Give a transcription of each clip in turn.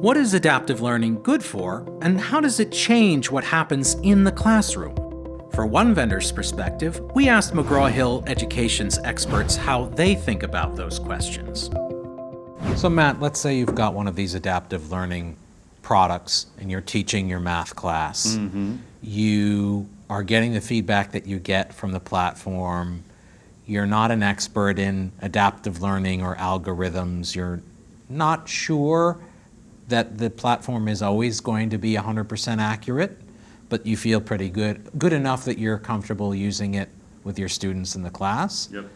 What is adaptive learning good for, and how does it change what happens in the classroom? For one vendor's perspective, we asked McGraw-Hill Education's experts how they think about those questions. So Matt, let's say you've got one of these adaptive learning products and you're teaching your math class. Mm -hmm. You are getting the feedback that you get from the platform. You're not an expert in adaptive learning or algorithms. You're not sure that the platform is always going to be 100% accurate, but you feel pretty good, good enough that you're comfortable using it with your students in the class. Yep.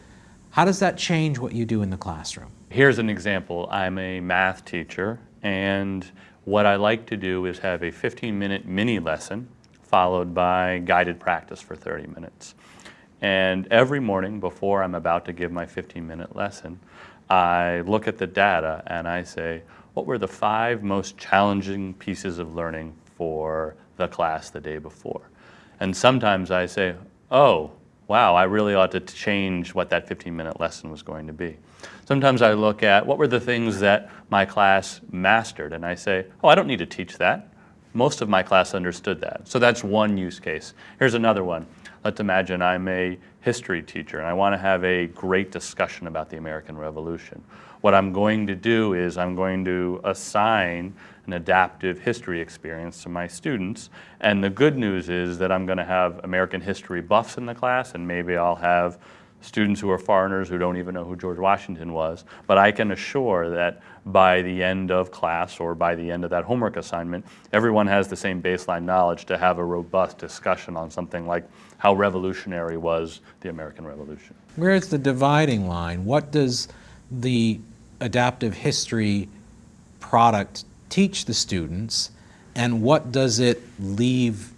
How does that change what you do in the classroom? Here's an example. I'm a math teacher, and what I like to do is have a 15-minute mini lesson followed by guided practice for 30 minutes. And every morning before I'm about to give my 15-minute lesson, I look at the data and I say, what were the five most challenging pieces of learning for the class the day before? And sometimes I say, oh, wow, I really ought to change what that 15-minute lesson was going to be. Sometimes I look at what were the things that my class mastered, and I say, oh, I don't need to teach that. Most of my class understood that. So that's one use case. Here's another one. Let's imagine I'm a history teacher and I want to have a great discussion about the American Revolution. What I'm going to do is I'm going to assign an adaptive history experience to my students. And the good news is that I'm going to have American history buffs in the class and maybe I'll have students who are foreigners who don't even know who George Washington was, but I can assure that by the end of class or by the end of that homework assignment, everyone has the same baseline knowledge to have a robust discussion on something like how revolutionary was the American Revolution. Where's the dividing line? What does the adaptive history product teach the students and what does it leave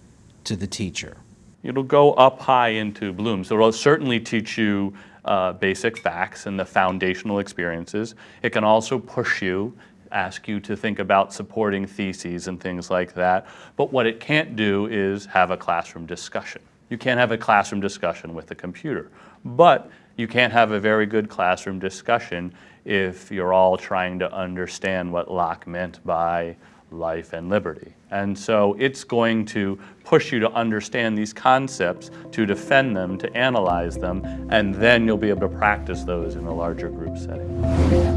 to the teacher? It'll go up high into Bloom. So it'll certainly teach you uh, basic facts and the foundational experiences. It can also push you, ask you to think about supporting theses and things like that. But what it can't do is have a classroom discussion. You can't have a classroom discussion with a computer. But you can't have a very good classroom discussion if you're all trying to understand what Locke meant by life and liberty. And so it's going to push you to understand these concepts, to defend them, to analyze them, and then you'll be able to practice those in a larger group setting.